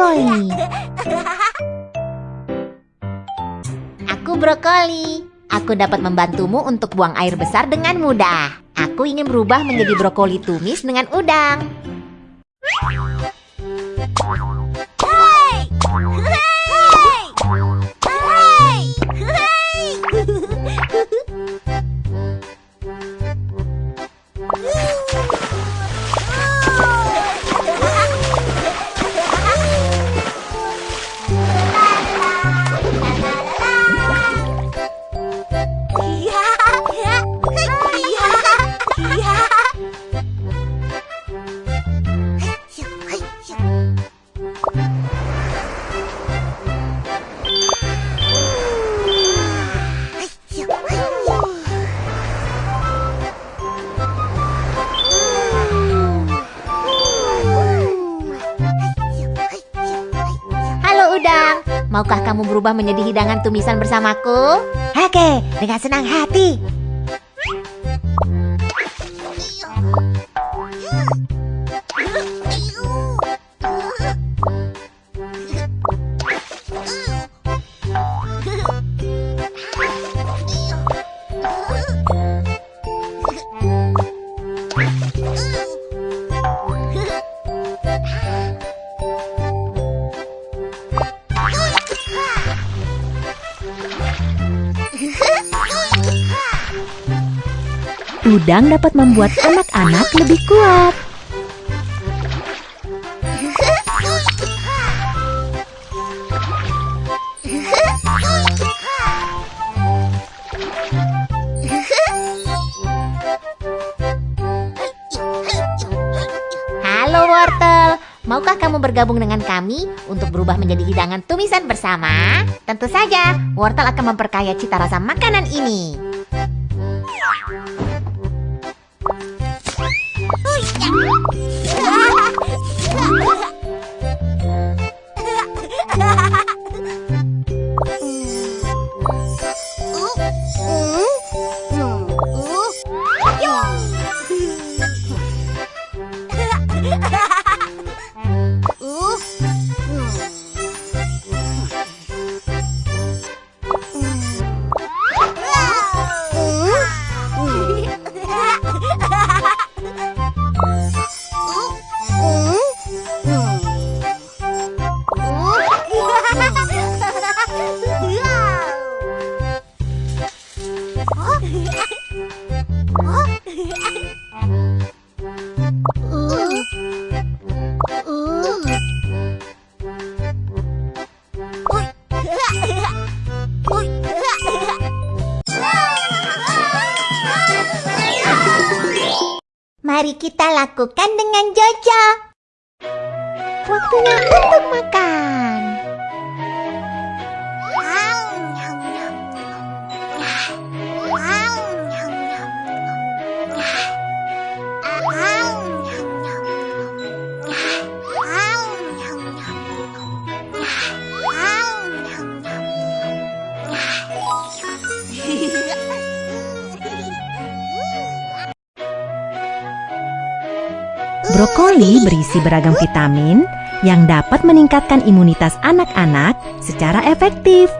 brokoli. Aku brokoli. Aku dapat membantumu untuk buang air besar dengan mudah. Aku ingin berubah menjadi brokoli tumis dengan udang. Halo maukah kamu berubah menjadi hidangan tumisan bersamaku? Oke, dengan senang hati. Udang dapat membuat anak-anak lebih kuat. Halo wortel, maukah kamu bergabung dengan kami untuk berubah menjadi hidangan tumisan bersama? Tentu saja, wortel akan memperkaya cita rasa makanan ini. Oh, Mari kita lakukan dengan Jojo. Waktunya untuk makan. Brokoli berisi beragam vitamin yang dapat meningkatkan imunitas anak-anak secara efektif.